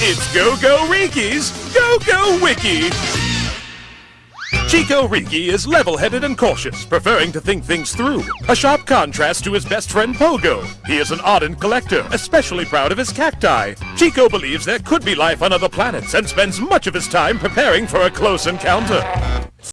It's GoGoRiki's Go Go Wiki! Chiko Rinky is level-headed and cautious, preferring to think things through. A sharp contrast to his best friend Pogo. He is an ardent collector, especially proud of his cacti. Chiko believes there could be life on other planets and spends much of his time preparing for a close encounter.